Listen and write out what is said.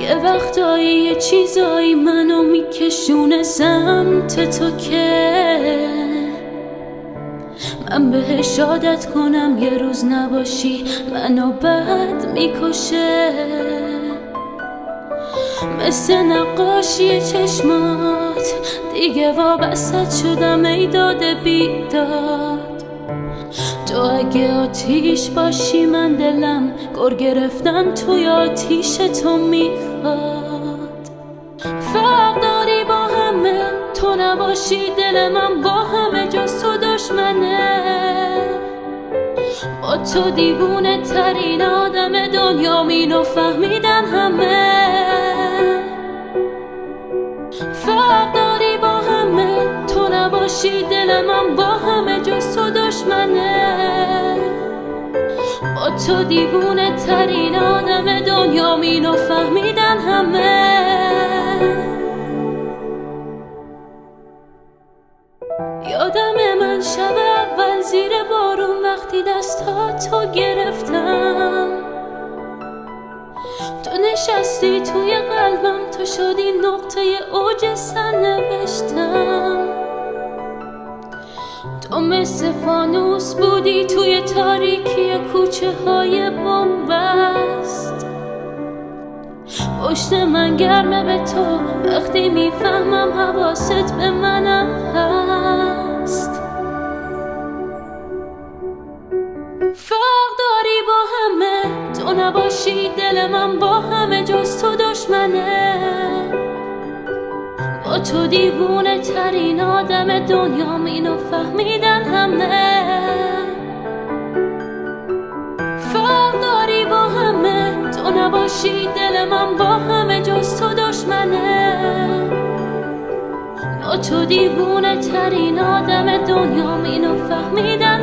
یه وقتایی یه چیزایی منو میکشونه سمت تو که من بهش عادت کنم یه روز نباشی منو بد می‌کشه. مثل نقاشی چشمات دیگه وابست شدم ای داده بیداد. تو اگه آتیش باشی من دلم گر گرفتن توی آتیش تو می‌خواد فرق داری با همه تو نباشی دل من با همه جز تو دشمنه. با تو دیوونه ترین آدم دنیا مینو فهمیدن همه. فرق داری با همه تو نباشی دل من با همه جز تو دشمنه. تو دیوونه ترین آدم دنیا مینو فهمیدن همه. یادم من شب اول زیر بارون وقتی دستا تو گرفتم. تو نشستی توی قلبم تو شدی نقطه اوج سن نوشتم تو مثل فانوس بودی توی تاریکی کوچه های بومبست پشت من گرمه به تو وقتی می‌فهمم حواست به منم هست. فرق داری با همه تو نباشی دل من با همه جز تو دشمنه. تو دیوونه ترین آدم دنیا مینو فهمیدن همه. فرق داری با همه تو نباشی دل من با همه جز تو دشمنه. تو دیوونه ترین آدم دنیا مینو فهمیدن